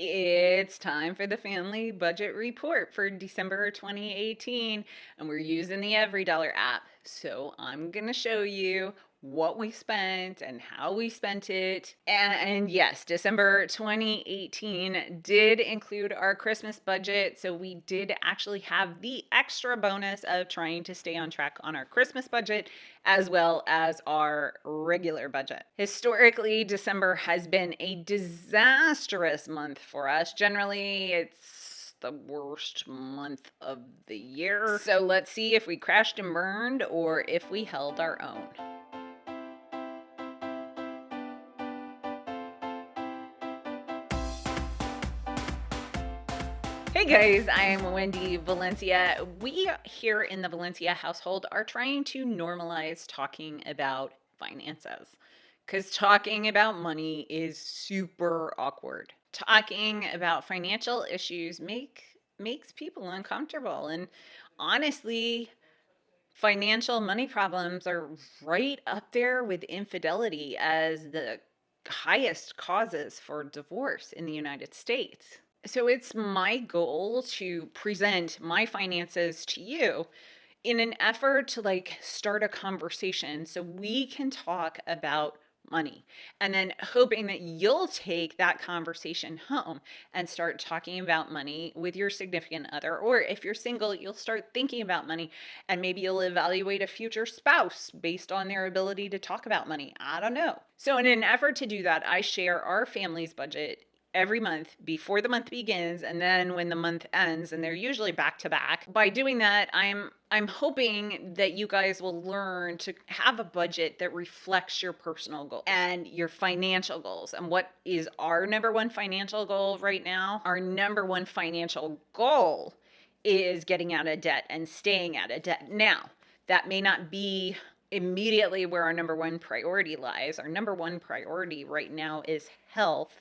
Mm-hmm. It's time for the family budget report for December 2018, and we're mm-hmm. using the Every Dollar app. So I'm going to show you what we spent and how we spent it. And, yes, December 2018 did include our Christmas budget. So we did actually have the extra bonus of trying to stay on track on our Christmas budget as well as our regular budget. Historically, December has been a disastrous month for us. Generally, it's the worst month of the year. So let's see if we crashed and burned or if we held our own. Hey guys, I'm Wendy Valencia. We here in the Valencia household are trying to normalize talking about finances because talking about money is super awkward. Talking about financial issues make makes people uncomfortable and honestly financial money problems are right up there with infidelity as the highest causes for divorce in the United States. So it's my goal to present my finances to you in an effort to like start a conversation so we can talk about money and then hoping that you'll take that conversation home and start talking about money with your significant other or if you're single you'll start thinking about money and maybe you'll evaluate a future spouse based on their ability to talk about money. I don't know. So in an effort to do that i share our family's budget every month before the month begins and then when the month ends and they're usually back to back. By doing that i'm i'm hoping that you guys will learn to have a budget that reflects your personal goals and your financial goals. And what is our number one financial goal right now? Our number one financial goal is getting out of debt and staying out of debt. Now that may not be immediately where our number one priority lies. Our number one priority right now is health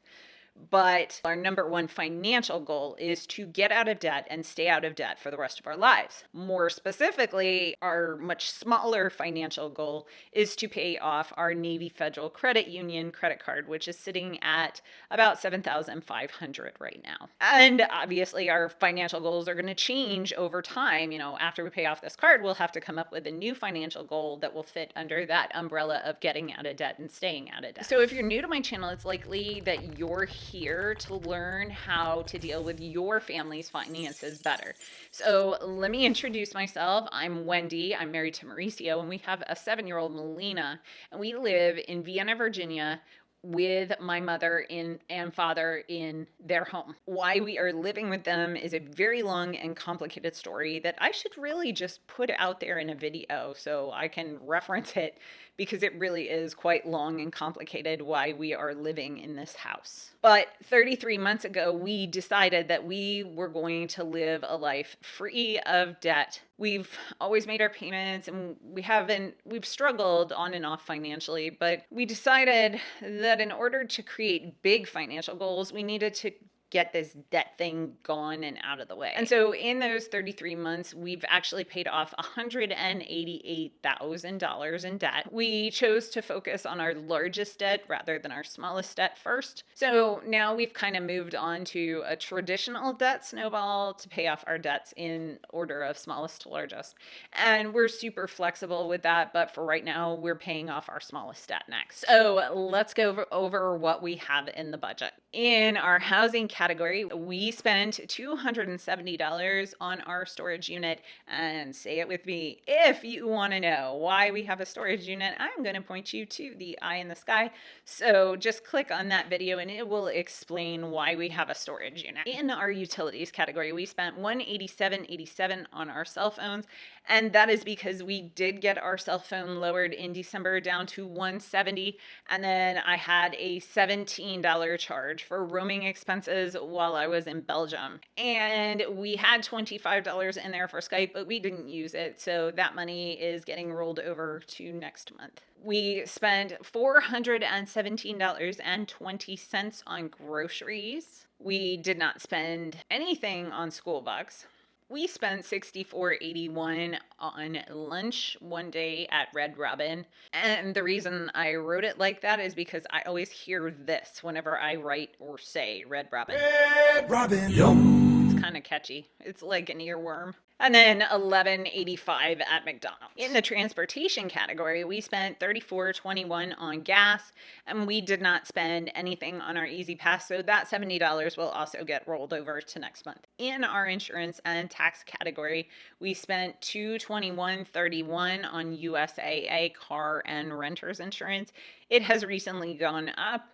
but our number one financial goal is to get out of debt and stay out of debt for the rest of our lives. More specifically, our much smaller financial goal is to pay off our Navy Federal Credit Union credit card, which is sitting at about 7,500 right now. And obviously, our financial goals are going to change over time. You know, after we pay off this card, we'll have to come up with a new financial goal that will fit under that umbrella of getting out of debt and staying out of debt. So if you're new to my channel, it's likely that you're here to learn how to deal with your family's finances better. So let me introduce myself. I'm Wendy. I'm married to Mauricio, and we have a seven year old Melina, and we live in Vienna, Virginia with my mother in and father in their home. Why we are living with them is a very long and complicated story that I should really just put out there in a video so I can reference it because it really is quite long and complicated why we are living in this house. But 33 months ago, we decided that we were going to live a life free of debt. We've always made our payments and we haven't, we've struggled on and off financially, but we decided that in order to create big financial goals, we needed to get this debt thing gone and out of the way. And so in those 33 months, we've actually paid off $188,000 in debt. We chose to focus on our largest debt rather than our smallest debt first. So now we've kind of moved on to a traditional debt snowball to pay off our debts in order of smallest to largest. And we're super flexible with that, but for right now, we're paying off our smallest debt next. So let's go over what we have in the budget. In our housing category, we spent $270 on our storage unit. And say it with me, if you want to know why we have a storage unit, I'm going to point you to the eye in the sky. So just click on that video and it will explain why we have a storage unit. In our utilities category, we spent $187.87 on our cell phones. And that is because we did get our cell phone lowered in December down to 170 And then I had a $17 charge for roaming expenses while I was in Belgium. And we had $25 in there for Skype, but we didn't use it. So that money is getting rolled over to next month. We spent $417.20 on groceries. We did not spend anything on school bucks We spent 64.81 on lunch one day at Red Robin. And the reason I wrote it like that is because I always hear this whenever I write or say Red Robin. Red Robin. Yum. It's kind of catchy. It's like an earworm. And then 1185 at McDonald's. In the transportation category, we spent 34.21 on gas and we did not spend anything on our E-ZPass, so that $70 will also get rolled over to next month. In our insurance and tax category, we spent 221.31 on USAA car and renters insurance. It has recently gone up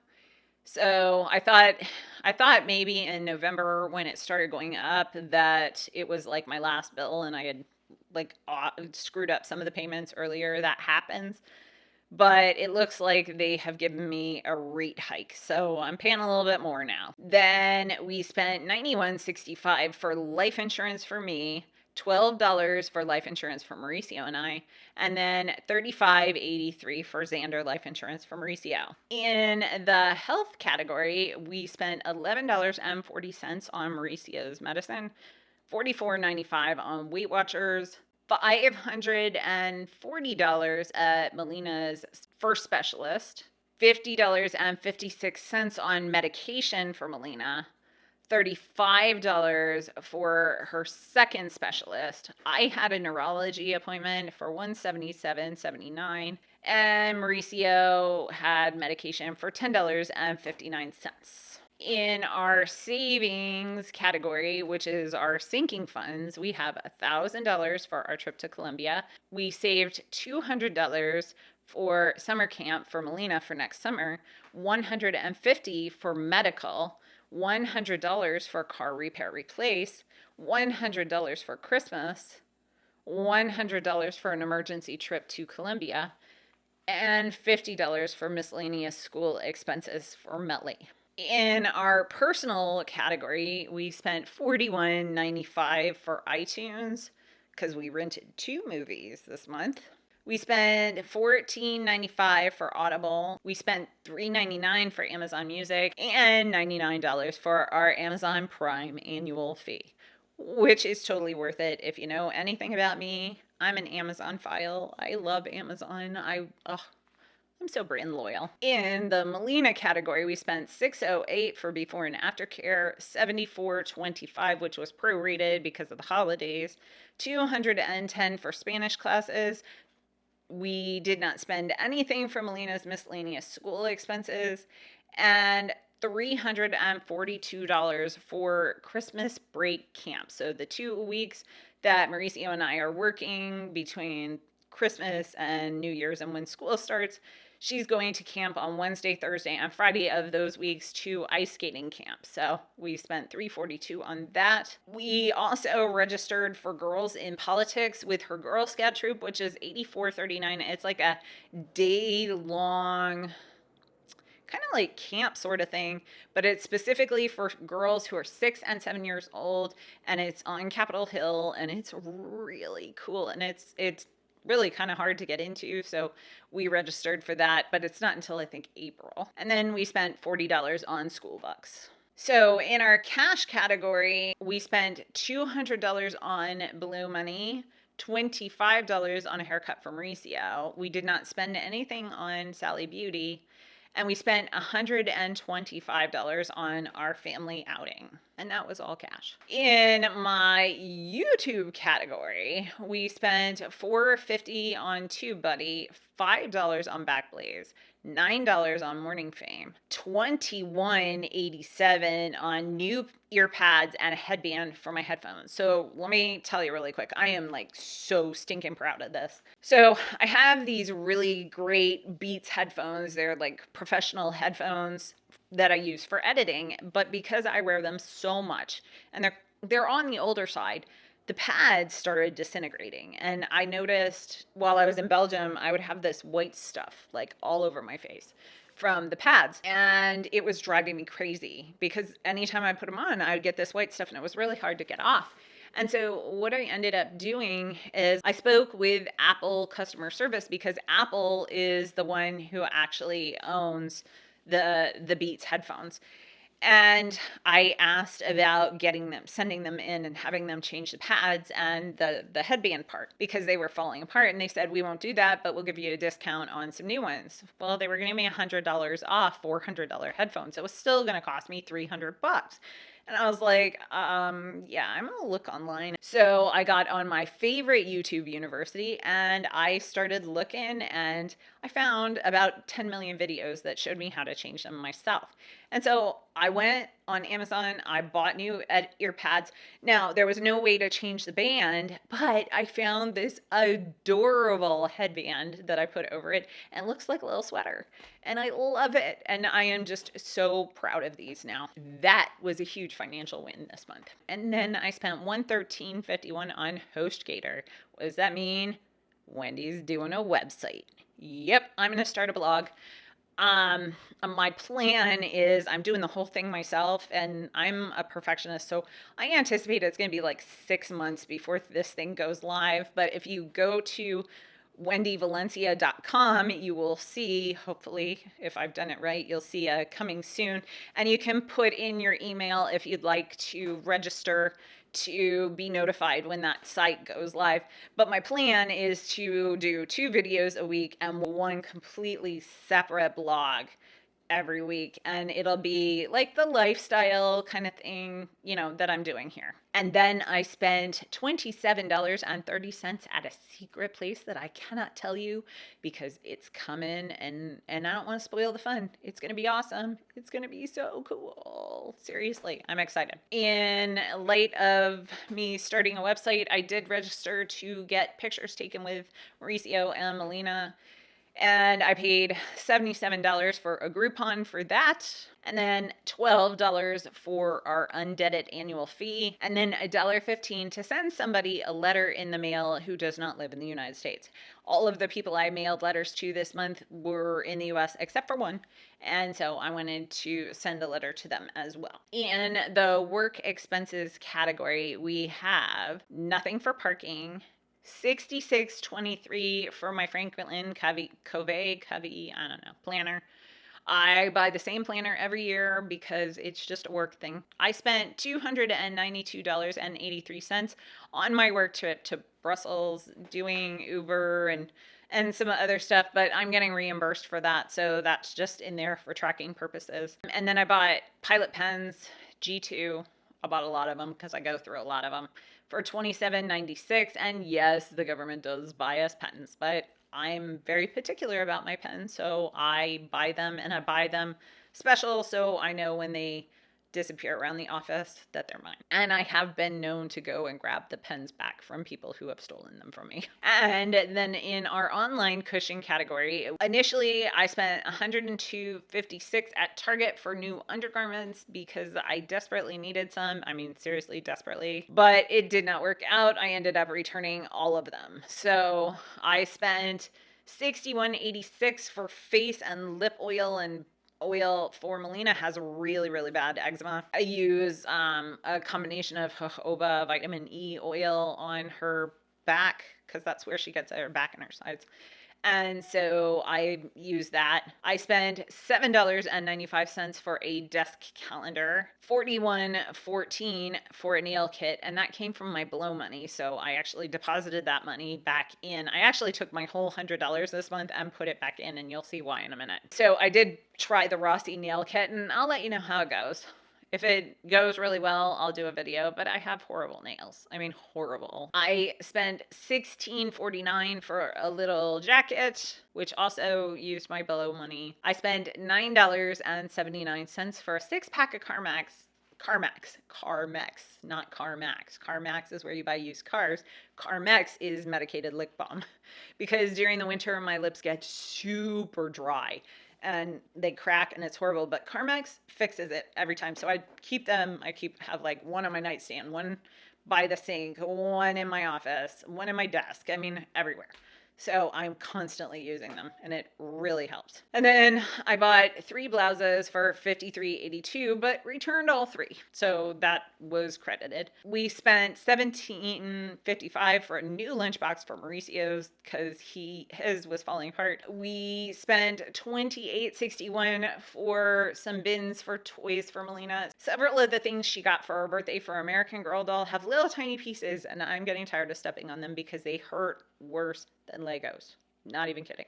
so I thought, I thought maybe in November when it started going up that it was like my last bill and I had like screwed up some of the payments earlier. That happens. But it looks like they have given me a rate hike. So I'm paying a little bit more now. Then we spent 91.65 for life insurance for me $12 for life insurance for Mauricio and I, and then $35.83 for Zander life insurance for Mauricio. In the health category, we spent $11.40 on Mauricio's medicine, $44.95 on Weight Watchers, $540 at Melina's first specialist, $50.56 on medication for Melina, $35 for her second specialist. I had a neurology appointment for 177.79 and Mauricio had medication for $10.59. In our savings category, which is our sinking funds, we have $1,000 for our trip to Colombia. We saved $200 for summer camp for Melina for next summer, 150 for medical, $100 for car repair replace, $100 for Christmas, $100 for an emergency trip to Colombia, and $50 for miscellaneous school expenses for Melly. In our personal category, we spent $41.95 for iTunes because we rented two movies this month. We spent $14.95 for Audible. We spent $3.99 for Amazon Music and $99 for our Amazon Prime annual fee, which is totally worth it. If you know anything about me, I'm an Amazon file. I love Amazon. I ugh, I'm so brand loyal. In the Melina category, we spent 608 for before and after care, 7425 which was prorated because of the holidays, 210 for Spanish classes, we did not spend anything for Melina's miscellaneous school expenses and $342 for Christmas break camp. So the two weeks that Mauricio and I are working between Christmas and New Year's and when school starts, she's going to camp on Wednesday, Thursday, and Friday of those weeks to ice skating camp. So we spent 342 on that. We also registered for girls in politics with her Girl Scout troop, which is 8439. It's like a day long kind of like camp sort of thing, but it's specifically for girls who are six and seven years old, and it's on Capitol Hill, and it's really cool, and it's it's really kind of hard to get into. So we registered for that, but it's not until I think April. And then we spent $40 on school books. So in our cash category, we spent $200 on Blow Money, $25 on a haircut for Mauricio. We did not spend anything on Sally Beauty and we spent $125 on our family outing. And that was all cash. In my YouTube category, we spent 450 on TubeBuddy, $5 on Backblaze, $9 on Morning Fame, $21.87 on new ear pads and a headband for my headphones. So let me tell you really quick. I am like so stinking proud of this. So I have these really great Beats headphones. They're like professional headphones that I use for editing, but because I wear them so much and they're they're on the older side, the pads started disintegrating. And I noticed while I was in Belgium, I would have this white stuff like all over my face from the pads. And it was driving me crazy because anytime I put them on, I would get this white stuff and it was really hard to get off. And so what I ended up doing is I spoke with Apple customer service because Apple is the one who actually owns the the Beats headphones. And I asked about getting them, sending them in and having them change the pads and the, the headband part because they were falling apart. And they said, we won't do that, but we'll give you a discount on some new ones. Well, they were giving me $100 off $400 headphones. It was still going to cost me 300 bucks. And I was like, um, yeah, I'm gonna look online. So I got on my favorite YouTube university and I started looking and I found about 10 million videos that showed me how to change them myself. And so I went on Amazon, I bought new ear pads. Now, there was no way to change the band, but I found this adorable headband that I put over it and it looks like a little sweater. And I love it. And I am just so proud of these now. That was a huge financial win this month. And then I spent 113.51 on HostGator. What does that mean? Wendy's doing a website. Yep, I'm going to start a blog. Um, my plan is I'm doing the whole thing myself and I'm a perfectionist. So I anticipate it's going to be like six months before this thing goes live. But if you go to wendyvalencia.com, you will see, hopefully, if I've done it right, you'll see a coming soon. And you can put in your email if you'd like to register to be notified when that site goes live. But my plan is to do two videos a week and one completely separate blog every week and it'll be like the lifestyle kind of thing, you know, that I'm doing here. And then I spent $27.30 at a secret place that I cannot tell you because it's coming and and I don't want to spoil the fun. It's going to be awesome. It's going to be so cool. Seriously, I'm excited. In light of me starting a website, I did register to get pictures taken with Mauricio and Melina and I paid $77 for a Groupon for that, and then $12 for our undeaded annual fee, and then $1.15 to send somebody a letter in the mail who does not live in the United States. All of the people I mailed letters to this month were in the US except for one, and so I wanted to send a letter to them as well. In the work expenses category, we have nothing for parking, 6623 for my Franklin Covey, Covey, Covey, I don't know, planner. I buy the same planner every year because it's just a work thing. I spent $292.83 on my work trip to Brussels doing Uber and and some other stuff, but I'm getting reimbursed for that. So that's just in there for tracking purposes. And then I bought Pilot pens, G2. I bought a lot of them because I go through a lot of them for 27.96 and yes the government does buy us pens but i'm very particular about my pens so i buy them and i buy them special so i know when they disappear around the office that they're mine. And I have been known to go and grab the pens back from people who have stolen them from me. And then in our online cushion category, initially I spent 102.56 at Target for new undergarments because I desperately needed some. I mean, seriously, desperately. But it did not work out. I ended up returning all of them. So I spent 61.86 for face and lip oil and oil for Melina has really, really bad eczema. I use um, a combination of jojoba vitamin E oil on her back because that's where she gets her back and her sides. And so I use that. I spend $7.95 for a desk calendar, $41.14 for a nail kit, and that came from my blow money. So I actually deposited that money back in. I actually took my whole $100 this month and put it back in, and you'll see why in a minute. So I did try the Rossi nail kit, and I'll let you know how it goes. If it goes really well, I'll do a video, but I have horrible nails. I mean, horrible. I spent $16.49 for a little jacket, which also used my blow money. I spent $9.79 for a six pack of Carmex Carmex, Carmex, not Carmax. Carmax is where you buy used cars. Carmex is medicated lip balm because during the winter my lips get super dry and they crack and it's horrible. But Carmex fixes it every time. So I keep them. I keep have like one on my nightstand, one by the sink, one in my office, one in my desk. I mean, everywhere. So I'm constantly using them and it really helps. And then I bought three blouses for 53.82 but returned all three. So that was credited. We spent 17.55 for a new lunchbox for Mauricio's cuz he his was falling apart. We spent 28.61 for some bins for toys for Melina. Several of the things she got for her birthday for American Girl doll have little tiny pieces and I'm getting tired of stepping on them because they hurt worse than Legos. Not even kidding.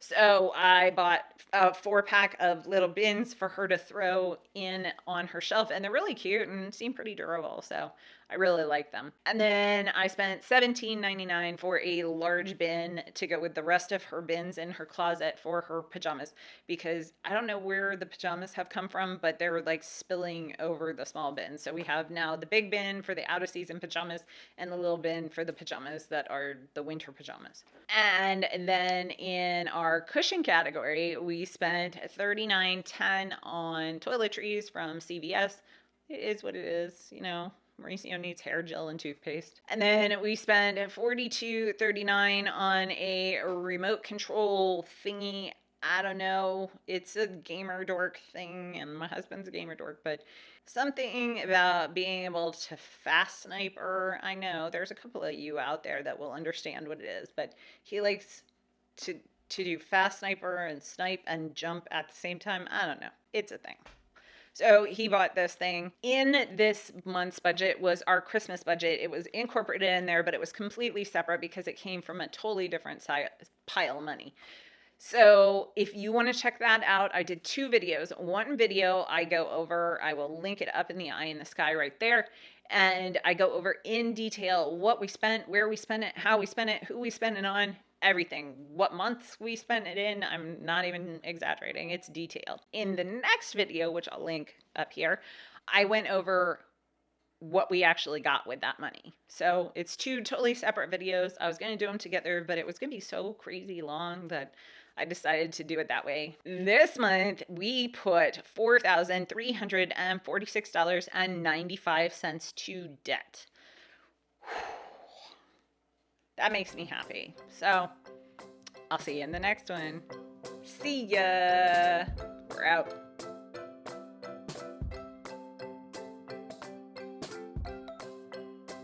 So I bought a four pack of little bins for her to throw in on her shelf, and they're really cute and seem pretty durable. So I really like them. And then I spent $17.99 for a large bin to go with the rest of her bins in her closet for her pajamas because I don't know where the pajamas have come from, but they're like spilling over the small bin. So we have now the big bin for the out of season pajamas and the little bin for the pajamas that are the winter pajamas. And then in our cushion category, we spent $39.10 on toiletries from CVS. It is what it is, you know, Mauricio needs hair gel and toothpaste. And then we spent $42.39 on a remote control thingy. I don't know. It's a gamer dork thing, and my husband's a gamer dork, but something about being able to fast sniper. I know there's a couple of you out there that will understand what it is, but he likes to to do fast sniper and snipe and jump at the same time. I don't know. It's a thing. So he bought this thing. In this month's budget was our Christmas budget. It was incorporated in there, but it was completely separate because it came from a totally different pile of money. So if you want to check that out, I did two videos. One video I go over, I will link it up in the eye in the sky right there. And I go over in detail what we spent, where we spent it, how we spent it, who we spent it on, everything. What months we spent it in, I'm not even exaggerating. It's detailed. In the next video, which I'll link up here, I went over what we actually got with that money. So it's two totally separate videos. I was going to do them together, but it was going to be so crazy long that I decided to do it that way. This month, we put $4,346.95 to debt that makes me happy. So I'll see you in the next one. See ya. We're out.